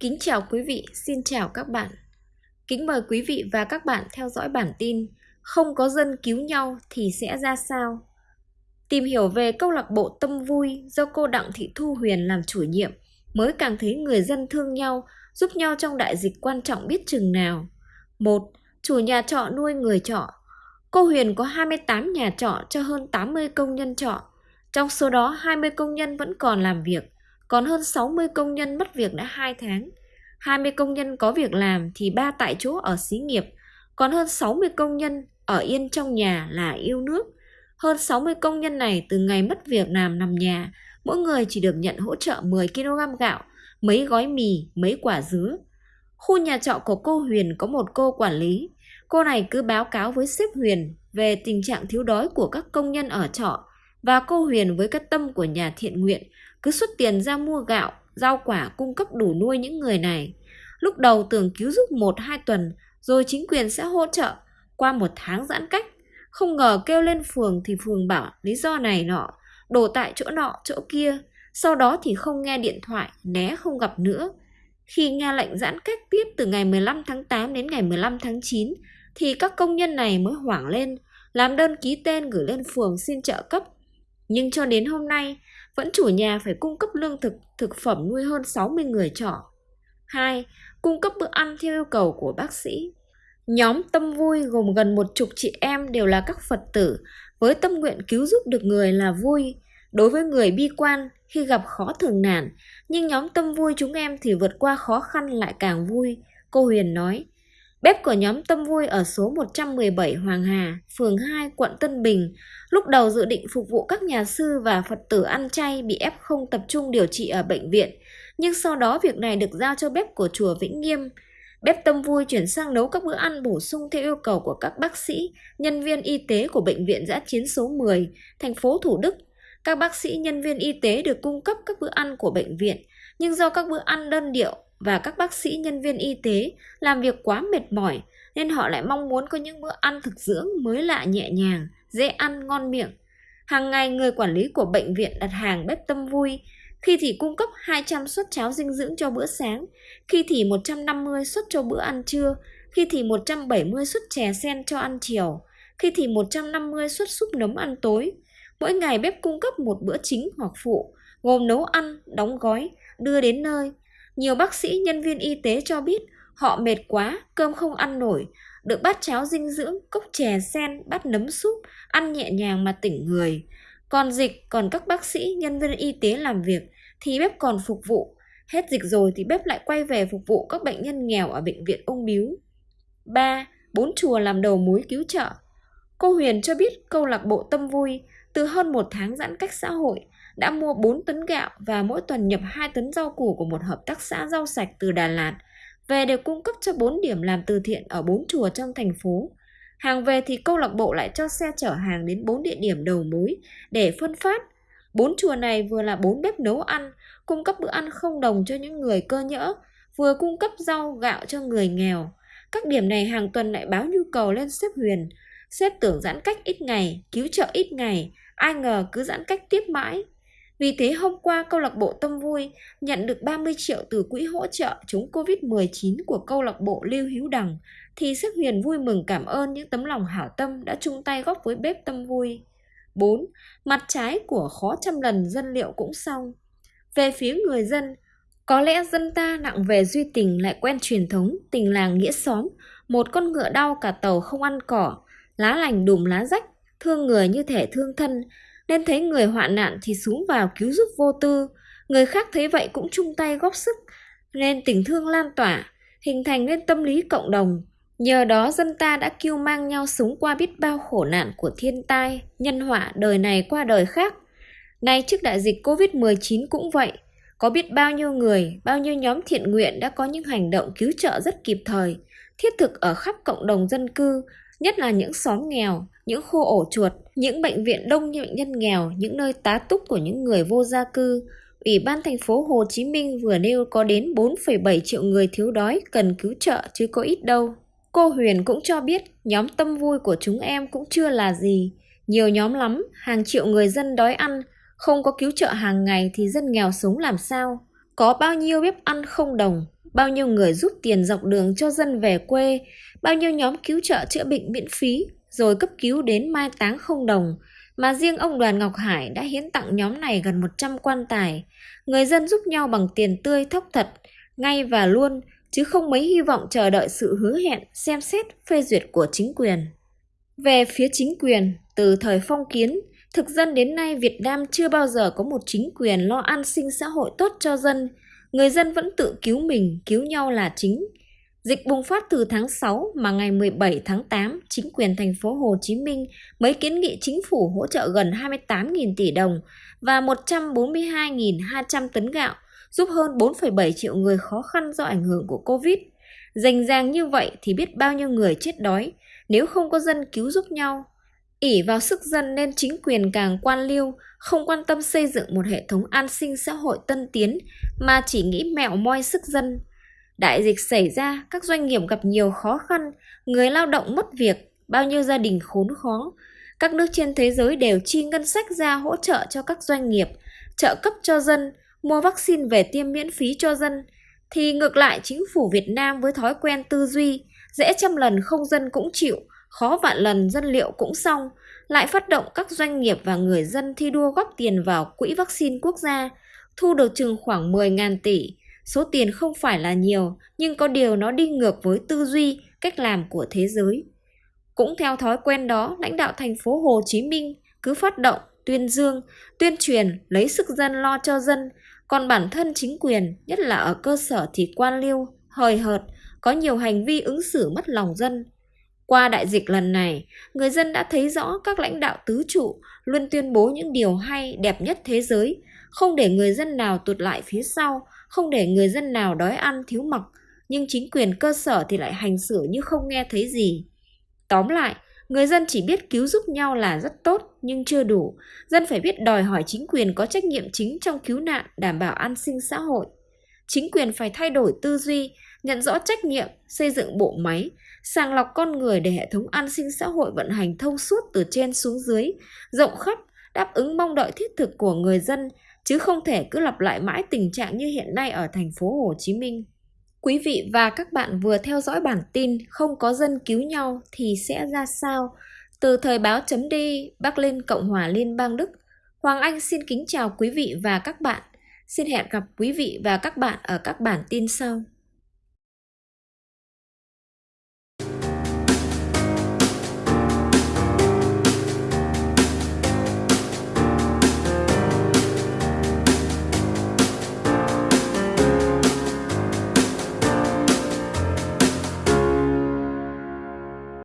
Kính chào quý vị, xin chào các bạn. Kính mời quý vị và các bạn theo dõi bản tin Không có dân cứu nhau thì sẽ ra sao? Tìm hiểu về câu lạc bộ Tâm Vui do cô Đặng Thị Thu Huyền làm chủ nhiệm mới càng thấy người dân thương nhau, giúp nhau trong đại dịch quan trọng biết chừng nào. Một, Chủ nhà trọ nuôi người trọ. Cô Huyền có 28 nhà trọ cho hơn 80 công nhân trọ. Trong số đó 20 công nhân vẫn còn làm việc – còn hơn 60 công nhân mất việc đã 2 tháng. 20 công nhân có việc làm thì ba tại chỗ ở xí nghiệp, còn hơn 60 công nhân ở yên trong nhà là yêu nước. Hơn 60 công nhân này từ ngày mất việc làm nằm nhà, mỗi người chỉ được nhận hỗ trợ 10 kg gạo, mấy gói mì, mấy quả dứa. Khu nhà trọ của cô Huyền có một cô quản lý. Cô này cứ báo cáo với sếp Huyền về tình trạng thiếu đói của các công nhân ở trọ và cô Huyền với cái tâm của nhà thiện nguyện cứ xuất tiền ra mua gạo, rau quả cung cấp đủ nuôi những người này. Lúc đầu tưởng cứu giúp một hai tuần, rồi chính quyền sẽ hỗ trợ qua một tháng giãn cách. Không ngờ kêu lên phường thì phường bảo lý do này nọ, đổ tại chỗ nọ chỗ kia. Sau đó thì không nghe điện thoại, né không gặp nữa. Khi nghe lệnh giãn cách tiếp từ ngày 15 tháng 8 đến ngày 15 tháng 9, thì các công nhân này mới hoảng lên, làm đơn ký tên gửi lên phường xin trợ cấp. Nhưng cho đến hôm nay, vẫn chủ nhà phải cung cấp lương thực, thực phẩm nuôi hơn 60 người trọ. 2. Cung cấp bữa ăn theo yêu cầu của bác sĩ. Nhóm Tâm Vui gồm gần một chục chị em đều là các Phật tử, với tâm nguyện cứu giúp được người là vui. Đối với người bi quan, khi gặp khó thường nản, nhưng nhóm Tâm Vui chúng em thì vượt qua khó khăn lại càng vui. Cô Huyền nói, Bếp của nhóm Tâm Vui ở số 117 Hoàng Hà, phường 2, quận Tân Bình, lúc đầu dự định phục vụ các nhà sư và Phật tử ăn chay bị ép không tập trung điều trị ở bệnh viện, nhưng sau đó việc này được giao cho bếp của chùa Vĩnh Nghiêm. Bếp Tâm Vui chuyển sang nấu các bữa ăn bổ sung theo yêu cầu của các bác sĩ, nhân viên y tế của Bệnh viện Giã Chiến số 10, thành phố Thủ Đức. Các bác sĩ, nhân viên y tế được cung cấp các bữa ăn của bệnh viện, nhưng do các bữa ăn đơn điệu và các bác sĩ nhân viên y tế làm việc quá mệt mỏi nên họ lại mong muốn có những bữa ăn thực dưỡng mới lạ nhẹ nhàng, dễ ăn ngon miệng. Hàng ngày người quản lý của bệnh viện đặt hàng bếp tâm vui, khi thì cung cấp 200 suất cháo dinh dưỡng cho bữa sáng, khi thì 150 suất cho bữa ăn trưa, khi thì 170 suất chè sen cho ăn chiều, khi thì 150 suất súp nấm ăn tối. Mỗi ngày bếp cung cấp một bữa chính hoặc phụ, gồm nấu ăn, đóng gói, đưa đến nơi, nhiều bác sĩ, nhân viên y tế cho biết họ mệt quá, cơm không ăn nổi, được bát cháo dinh dưỡng, cốc chè sen, bát nấm súp, ăn nhẹ nhàng mà tỉnh người. Còn dịch, còn các bác sĩ, nhân viên y tế làm việc thì bếp còn phục vụ. Hết dịch rồi thì bếp lại quay về phục vụ các bệnh nhân nghèo ở bệnh viện ung biếu. 3. Bốn chùa làm đầu mối cứu trợ Cô Huyền cho biết câu lạc bộ Tâm Vui từ hơn một tháng giãn cách xã hội đã mua 4 tấn gạo và mỗi tuần nhập 2 tấn rau củ của một hợp tác xã rau sạch từ Đà Lạt về để cung cấp cho 4 điểm làm từ thiện ở 4 chùa trong thành phố. Hàng về thì câu lạc bộ lại cho xe chở hàng đến 4 địa điểm đầu mối để phân phát. Bốn chùa này vừa là bốn bếp nấu ăn, cung cấp bữa ăn không đồng cho những người cơ nhỡ, vừa cung cấp rau gạo cho người nghèo. Các điểm này hàng tuần lại báo nhu cầu lên xếp Huyền. Xếp tưởng giãn cách ít ngày, cứu trợ ít ngày, ai ngờ cứ giãn cách tiếp mãi. Vì thế hôm qua câu lạc bộ Tâm Vui nhận được 30 triệu từ quỹ hỗ trợ chống Covid-19 của câu lạc bộ Lưu Hữu Đằng thì Sức Huyền vui mừng cảm ơn những tấm lòng hảo tâm đã chung tay góp với bếp Tâm Vui. 4. Mặt trái của khó trăm lần dân liệu cũng xong. Về phía người dân, có lẽ dân ta nặng về duy tình lại quen truyền thống tình làng nghĩa xóm, một con ngựa đau cả tàu không ăn cỏ, lá lành đùm lá rách, thương người như thể thương thân, nên thấy người hoạn nạn thì xuống vào cứu giúp vô tư. Người khác thấy vậy cũng chung tay góp sức, nên tình thương lan tỏa, hình thành nên tâm lý cộng đồng. Nhờ đó dân ta đã kêu mang nhau sống qua biết bao khổ nạn của thiên tai, nhân họa đời này qua đời khác. Nay trước đại dịch Covid-19 cũng vậy, có biết bao nhiêu người, bao nhiêu nhóm thiện nguyện đã có những hành động cứu trợ rất kịp thời, thiết thực ở khắp cộng đồng dân cư, nhất là những xóm nghèo, những khu ổ chuột, những bệnh viện đông như bệnh nhân nghèo, những nơi tá túc của những người vô gia cư. Ủy ban thành phố Hồ Chí Minh vừa nêu có đến 4,7 triệu người thiếu đói cần cứu trợ chứ có ít đâu. Cô Huyền cũng cho biết nhóm tâm vui của chúng em cũng chưa là gì. Nhiều nhóm lắm, hàng triệu người dân đói ăn, không có cứu trợ hàng ngày thì dân nghèo sống làm sao? Có bao nhiêu bếp ăn không đồng, bao nhiêu người giúp tiền dọc đường cho dân về quê, bao nhiêu nhóm cứu trợ chữa bệnh miễn phí, rồi cấp cứu đến mai táng không đồng, mà riêng ông Đoàn Ngọc Hải đã hiến tặng nhóm này gần 100 quan tài. Người dân giúp nhau bằng tiền tươi thóc thật, ngay và luôn, chứ không mấy hy vọng chờ đợi sự hứa hẹn, xem xét, phê duyệt của chính quyền. Về phía chính quyền, từ thời phong kiến, thực dân đến nay Việt Nam chưa bao giờ có một chính quyền lo an sinh xã hội tốt cho dân. Người dân vẫn tự cứu mình, cứu nhau là chính. Dịch bùng phát từ tháng 6 mà ngày 17 tháng 8, chính quyền thành phố Hồ Chí Minh mới kiến nghị chính phủ hỗ trợ gần 28.000 tỷ đồng và 142.200 tấn gạo, giúp hơn 4,7 triệu người khó khăn do ảnh hưởng của Covid. Dành dàng như vậy thì biết bao nhiêu người chết đói nếu không có dân cứu giúp nhau. ỉ vào sức dân nên chính quyền càng quan liêu, không quan tâm xây dựng một hệ thống an sinh xã hội tân tiến mà chỉ nghĩ mẹo moi sức dân Đại dịch xảy ra, các doanh nghiệp gặp nhiều khó khăn, người lao động mất việc, bao nhiêu gia đình khốn khó. Các nước trên thế giới đều chi ngân sách ra hỗ trợ cho các doanh nghiệp, trợ cấp cho dân, mua vaccine về tiêm miễn phí cho dân. Thì ngược lại chính phủ Việt Nam với thói quen tư duy, dễ trăm lần không dân cũng chịu, khó vạn lần dân liệu cũng xong, lại phát động các doanh nghiệp và người dân thi đua góp tiền vào quỹ vaccine quốc gia, thu được chừng khoảng 10.000 tỷ, Số tiền không phải là nhiều, nhưng có điều nó đi ngược với tư duy, cách làm của thế giới. Cũng theo thói quen đó, lãnh đạo thành phố Hồ Chí Minh cứ phát động, tuyên dương, tuyên truyền, lấy sức dân lo cho dân, còn bản thân chính quyền, nhất là ở cơ sở thì quan liêu, hời hợt, có nhiều hành vi ứng xử mất lòng dân. Qua đại dịch lần này, người dân đã thấy rõ các lãnh đạo tứ trụ luôn tuyên bố những điều hay, đẹp nhất thế giới, không để người dân nào tụt lại phía sau, không để người dân nào đói ăn thiếu mặc, nhưng chính quyền cơ sở thì lại hành xử như không nghe thấy gì. Tóm lại, người dân chỉ biết cứu giúp nhau là rất tốt nhưng chưa đủ. Dân phải biết đòi hỏi chính quyền có trách nhiệm chính trong cứu nạn, đảm bảo an sinh xã hội. Chính quyền phải thay đổi tư duy, nhận rõ trách nhiệm, xây dựng bộ máy, sàng lọc con người để hệ thống an sinh xã hội vận hành thông suốt từ trên xuống dưới, rộng khắp, đáp ứng mong đợi thiết thực của người dân, chứ không thể cứ lặp lại mãi tình trạng như hiện nay ở thành phố Hồ Chí Minh. Quý vị và các bạn vừa theo dõi bản tin không có dân cứu nhau thì sẽ ra sao? Từ thời báo chấm đi, Bắc lên Cộng hòa Liên bang Đức, Hoàng Anh xin kính chào quý vị và các bạn. Xin hẹn gặp quý vị và các bạn ở các bản tin sau.